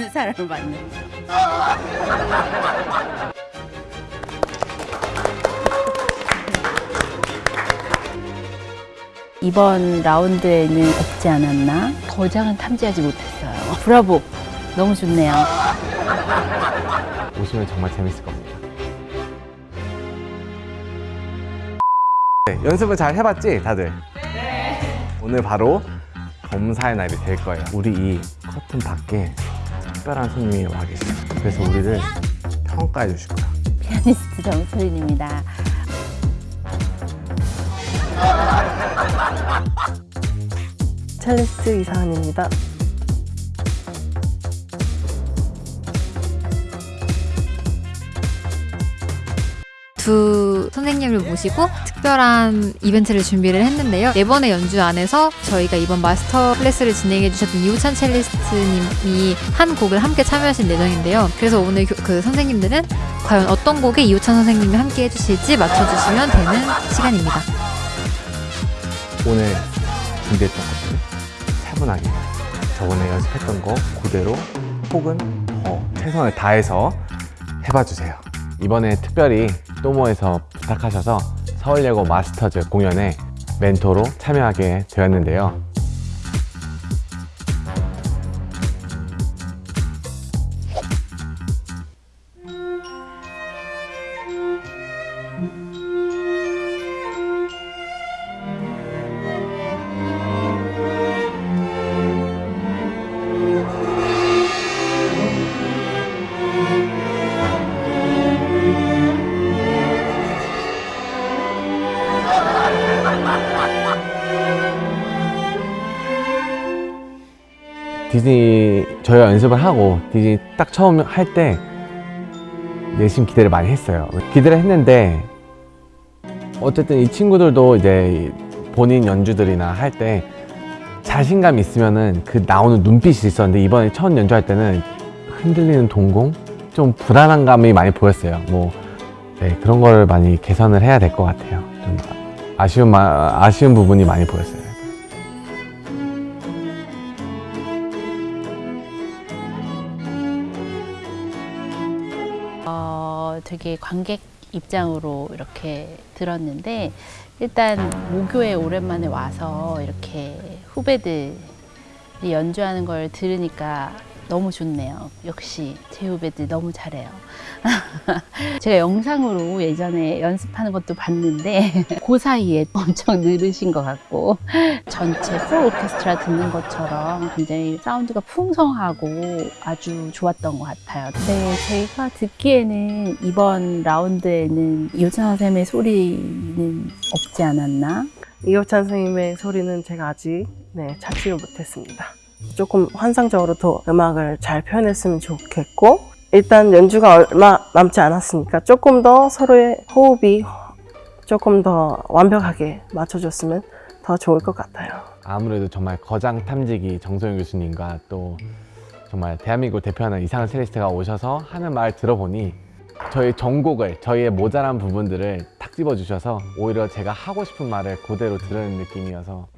좋아하는 사람을 만나. 이번 라운드에는 없지 않았나? 거장은 탐지하지 못했어요. 브라보! 너무 좋네요. 오시면 정말 재밌을 겁니다. 네, 연습은 잘 해봤지, 다들? 네. 오늘 바로 검사의 날이 될 거예요. 우리 이 커튼 밖에 특별한 손님이 와 계세요. 그래서 우리를 평가해 주실 거야. 피아니스트 정소린입니다. 첼리스트 이상은입니다. 두 선생님을 모시고 특별한 이벤트를 준비를 했는데요. 네 번의 연주 안에서 저희가 이번 master class를 진행해 주셨던 이우찬 첼리스트님이 한 곡을 함께 참여하실 예정인데요. 그래서 오늘 교- 그 선생님들은 과연 어떤 곡에 이우찬 선생님이 함께 해주실지 맞춰주시면 되는 시간입니다. 오늘 준비했던 것들 차분하게 저번에 연습했던 거 그대로 혹은 더 최선을 다해서 해봐 주세요. 이번에 특별히 또모에서 부탁하셔서 서울예고 마스터즈 공연에 멘토로 참여하게 되었는데요. 디즈니 저희가 연습을 하고 디즈니 딱 처음 할 때 내심 기대를 많이 했어요. 기대를 했는데 어쨌든 이 친구들도 이제 본인 연주들이나 할 때 자신감 있으면은 그 나오는 눈빛이 있었는데 이번에 첫 연주할 때는 흔들리는 동공 좀 불안한 감이 많이 보였어요. 뭐 네, 그런 걸 많이 개선을 해야 될 것 같아요. 좀 아쉬운 마- 아쉬운 부분이 많이 보였어요. 되게 관객 입장으로 이렇게 들었는데 일단 모교에 오랜만에 와서 이렇게 후배들이 연주하는 걸 들으니까 너무 좋네요. 역시 제 후배들 너무 잘해요. 제가 영상으로 예전에 연습하는 것도 봤는데 그 사이에 엄청 늘으신 것 같고 전체 풀 오케스트라 듣는 것처럼 굉장히 사운드가 풍성하고 아주 좋았던 것 같아요. 네, 제가 듣기에는 이번 라운드에는 이호찬 선생님의 소리는 없지 않았나? 이호찬 선생님의 소리는 제가 아직 네, 찾지를 못했습니다. 조금 환상적으로 더 음악을 잘 표현했으면 좋겠고 일단 연주가 얼마 남지 않았으니까 조금 더 서로의 호흡이 조금 더 완벽하게 맞춰줬으면 더 좋을 것 같아요. 아무래도 정말 거장 탐지기 정소영 교수님과 또 정말 대한민국을 대표하는 이상한 셀리스트가 오셔서 하는 말 들어보니 저희 전곡을 저희의 모자란 부분들을 탁 집어 주셔서 오히려 제가 하고 싶은 말을 그대로 들으는 느낌이어서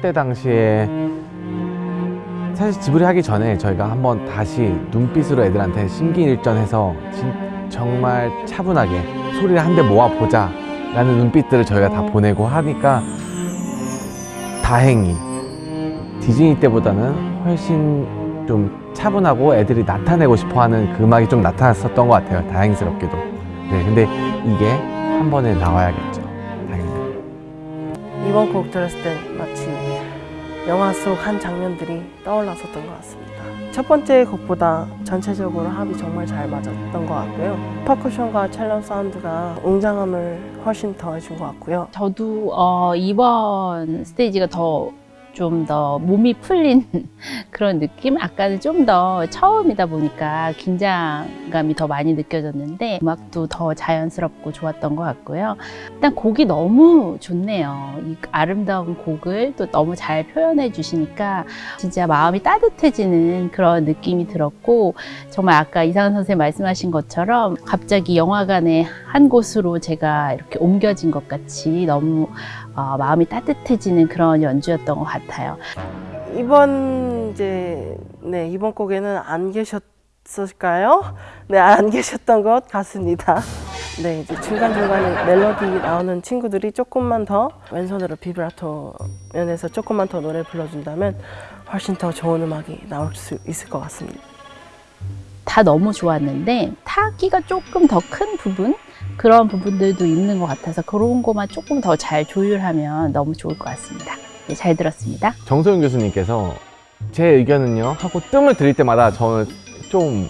때 당시에 사실 지브리 하기 전에 저희가 한번 다시 눈빛으로 애들한테 심기일전해서 진, 정말 차분하게 소리를 한 대 모아보자 라는 눈빛들을 저희가 다 보내고 하니까 다행히 디즈니 때보다는 훨씬 좀 차분하고 애들이 나타내고 싶어하는 그 음악이 좀 나타났었던 것 같아요. 다행스럽게도. 네, 근데 이게 한 번에 나와야겠죠. 당연히. 이번 곡 들었을 때 영화 속 한 장면들이 떠올랐었던 것 같습니다. 첫 번째 곡보다 전체적으로 합이 정말 잘 맞았던 것 같고요. 퍼커션과 첼로 사운드가 웅장함을 훨씬 더해준 것 같고요. 저도 어, 이번 스테이지가 더 좀 더 몸이 풀린 그런 느낌? 아까는 좀 더 처음이다 보니까 긴장감이 더 많이 느껴졌는데 음악도 더 자연스럽고 좋았던 것 같고요. 일단 곡이 너무 좋네요. 이 아름다운 곡을 또 너무 잘 표현해 주시니까 진짜 마음이 따뜻해지는 그런 느낌이 들었고 정말 아까 이상은 선생님 말씀하신 것처럼 갑자기 영화관의 한 곳으로 제가 이렇게 옮겨진 것 같이 너무 어, 마음이 따뜻해지는 그런 연주였던 것 같아요. 이번 이제 네 이번 곡에는 안 계셨을까요? 네안 계셨던 것 같습니다. 네 이제 중간 중간에 멜로디 나오는 친구들이 조금만 더 왼손으로 비브라토 면에서 조금만 더 노래 불러준다면 훨씬 더 좋은 음악이 나올 수 있을 것 같습니다. 다 너무 좋았는데 타악기가 조금 더 큰 부분 그런 부분들도 있는 것 같아서 그런 것만 조금 더 잘 조율하면 너무 좋을 것 같습니다. 네, 잘 들었습니다. 정소영 교수님께서 제 의견은요 하고 뜸을 들일 때마다 저는 좀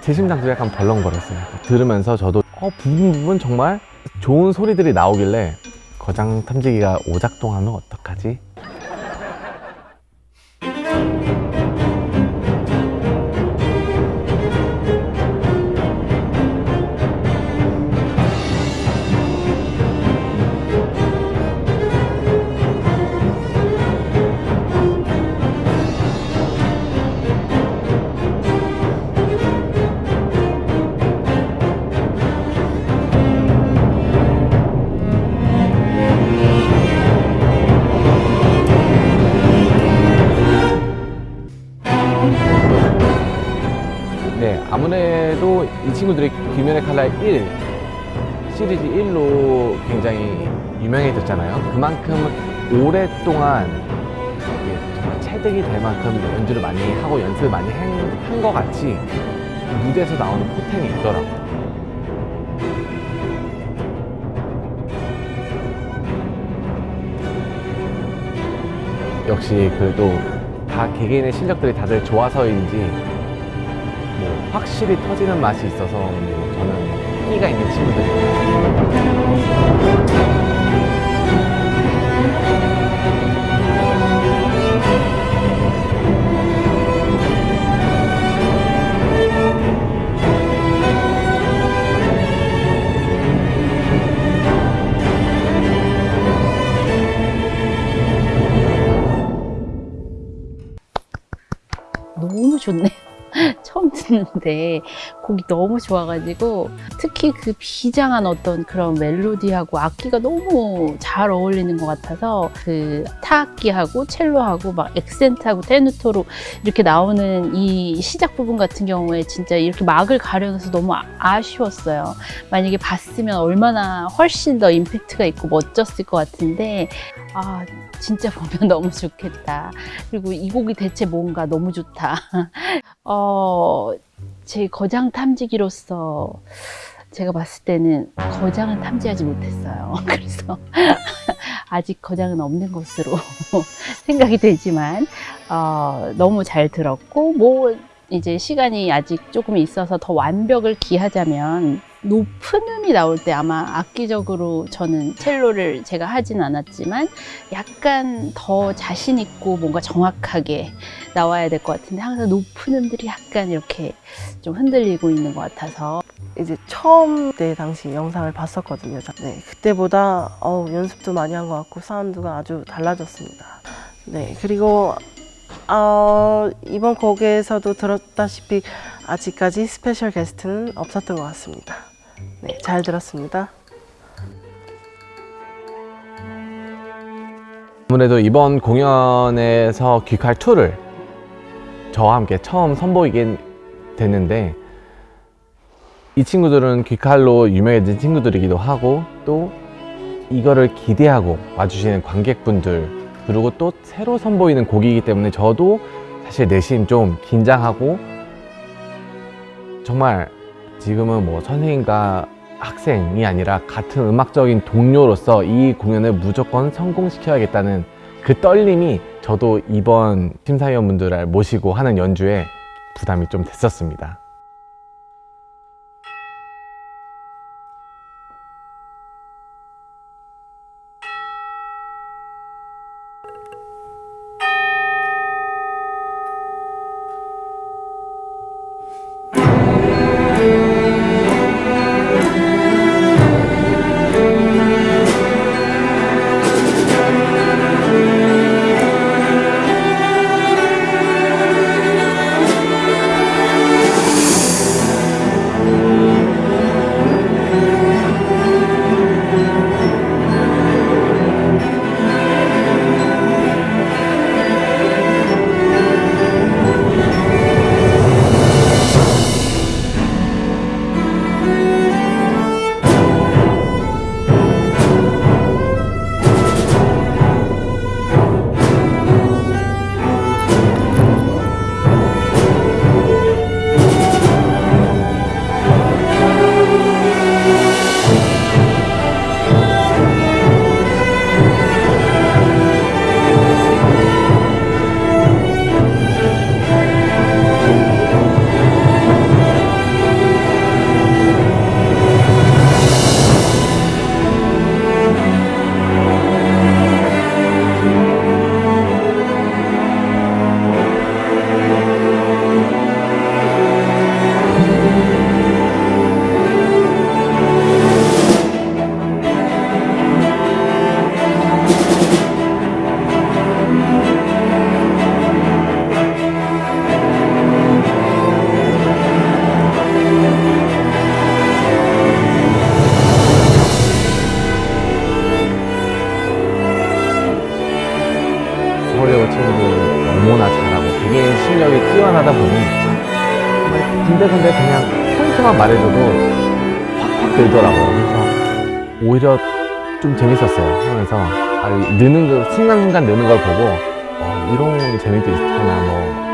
제 심장도 약간 벌렁거렸어요. 들으면서 저도 어, 부분 부분 정말 좋은 소리들이 나오길래 거장 탐지기가 오작동하면 어떡하지? 친구들이 귀면의 칼날 1 시리즈 1로 굉장히 유명해졌잖아요. 그만큼 오랫동안 정말 체득이 될 만큼 연주를 많이 하고 연습을 많이 한 것 같이 무대에서 나오는 포텐이 있더라고요. 역시 그래도 다 개개인의 실력들이 다들 좋아서인지 뭐 확실히 터지는 맛이 있어서 뭐 저는 끼가 있는 친구들. 너무 좋네요. 듣는데 곡이 너무 좋아가지고 특히 그 비장한 어떤 그런 멜로디하고 악기가 너무 잘 어울리는 것 같아서 그 타악기하고 첼로하고 막 액센트하고 테누토로 이렇게 나오는 이 시작 부분 같은 경우에 진짜 이렇게 막을 가려서 너무 아- 아쉬웠어요. 만약에 봤으면 얼마나 훨씬 더 임팩트가 있고 멋졌을 것 같은데 아 진짜 보면 너무 좋겠다. 그리고 이 곡이 대체 뭔가 너무 좋다. 어, 제 거장 탐지기로서 제가 봤을 때는 거장을 탐지하지 못했어요. 그래서 아직 거장은 없는 것으로 생각이 되지만 어, 너무 잘 들었고 뭐 이제 시간이 아직 조금 있어서 더 완벽을 기하자면 높은 음이 나올 때 아마 악기적으로 저는 첼로를 제가 하진 않았지만 약간 더 자신 있고 뭔가 정확하게 나와야 될 것 같은데 항상 높은 음들이 약간 이렇게 좀 흔들리고 있는 것 같아서 이제 처음 때 당시 영상을 봤었거든요. 네, 그때보다 어우, 연습도 많이 한 것 같고 사운드가 아주 달라졌습니다. 네, 그리고 어, 이번 곡에서도 들었다시피 아직까지 special guest는 없었던 것 같습니다. 네, 잘 들었습니다. 아무래도 이번 공연에서 귀칼 2를 저와 함께 처음 선보이게 됐는데 이 친구들은 귀칼로 유명해진 친구들이기도 하고 또 이거를 기대하고 와주시는 관객분들 그리고 또 새로 선보이는 곡이기 때문에 저도 사실 내심 좀 긴장하고 정말 지금은 뭐 선생님과 학생이 아니라 같은 음악적인 동료로서 이 공연을 무조건 성공시켜야겠다는 그 떨림이 저도 이번 심사위원분들을 모시고 하는 연주에 부담이 좀 됐었습니다. 확확 늘더라고요. 그래서 오히려 좀 재밌었어요. 하면서 아, 느는 그 순간순간 느는 걸 보고 어, 이런 재미도 있구나 뭐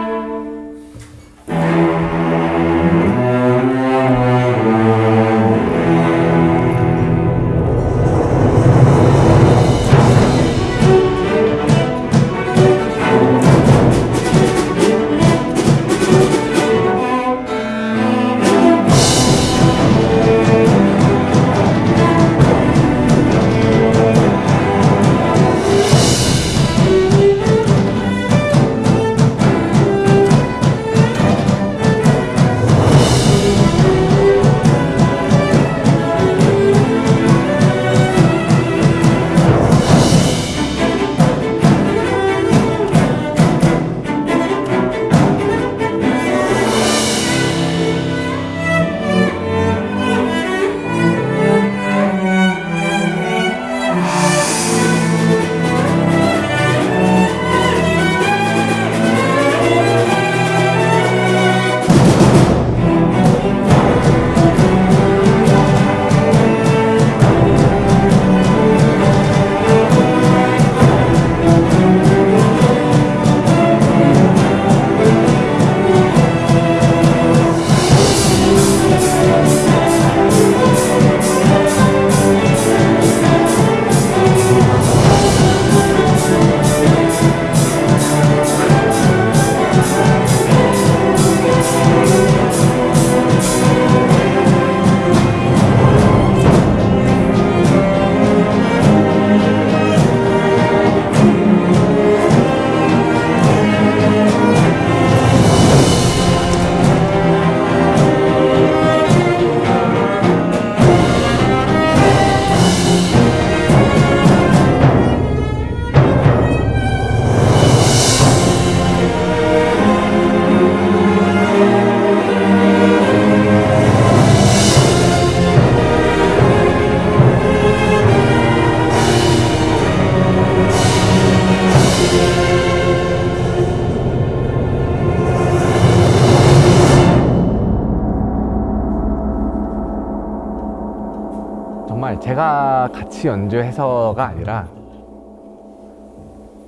제가 같이 연주해서가 아니라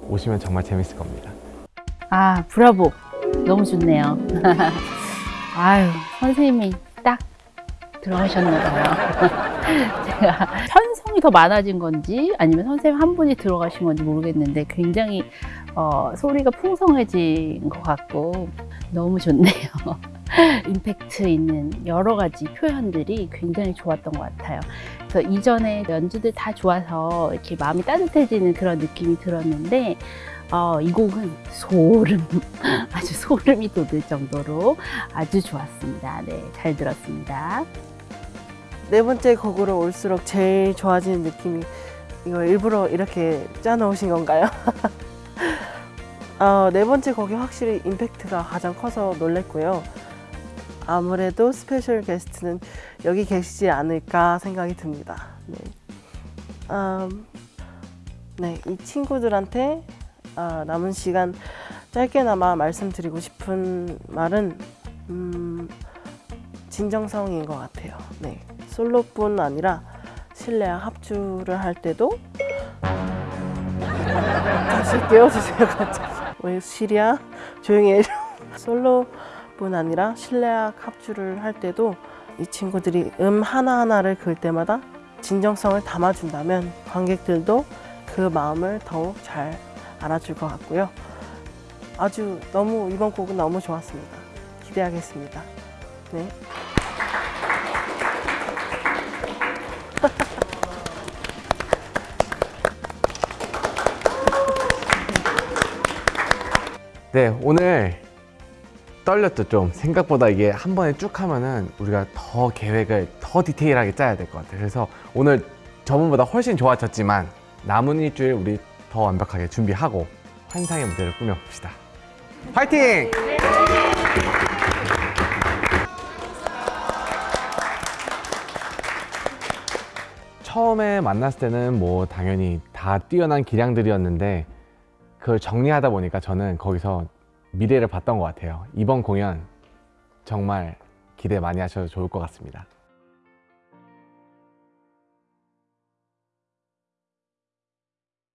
오시면 정말 재밌을 겁니다. 아, 브라보. 너무 좋네요. 아유, 선생님이 딱 들어가셨나봐요. 제가 편성이 더 많아진 건지 아니면 선생님 한 분이 들어가신 건지 모르겠는데 굉장히 어, 소리가 풍성해진 것 같고 너무 좋네요. 임팩트 있는 여러 가지 표현들이 굉장히 좋았던 것 같아요. 그래서 이전에 연주들 다 좋아서 이렇게 마음이 따뜻해지는 그런 느낌이 들었는데 어, 이 곡은 소름, 아주 소름이 돋을 정도로 아주 좋았습니다. 네, 잘 들었습니다. 네 번째 곡으로 올수록 제일 좋아지는 느낌이 이거 일부러 이렇게 짜놓으신 건가요? 어, 네 번째 곡이 확실히 임팩트가 가장 커서 놀랬고요. 아무래도 special guest는 여기 계시지 않을까 생각이 듭니다. 네, 음, 네, 이 친구들한테 아, 남은 시간 짧게나마 말씀드리고 싶은 말은 음, 진정성인 것 같아요. 네, 솔로뿐 아니라 실내악 합주를 할 때도 다시 깨워주세요 갑자기 왜 시리야 조용히 해줘 솔로 뿐 아니라 실내악 합주를 할 때도 이 친구들이 음 하나하나를 그을 때마다 진정성을 담아준다면 관객들도 그 마음을 더욱 잘 알아줄 것 같고요. 아주 너무 이번 곡은 너무 좋았습니다. 기대하겠습니다. 네. 네, 오늘 떨렸죠, 좀. 생각보다 이게 한 번에 쭉 하면은 우리가 더 계획을 더 디테일하게 짜야 될 것 같아요. 그래서 오늘 저번보다 훨씬 좋아졌지만 남은 일주일 우리 더 완벽하게 준비하고 환상의 무대를 꾸며봅시다. 화이팅! 처음에 만났을 때는 뭐 당연히 다 뛰어난 기량들이었는데 그걸 정리하다 보니까 저는 거기서 미래를 봤던 것 같아요. 이번 공연 정말 기대 많이 하셔도 좋을 것 같습니다.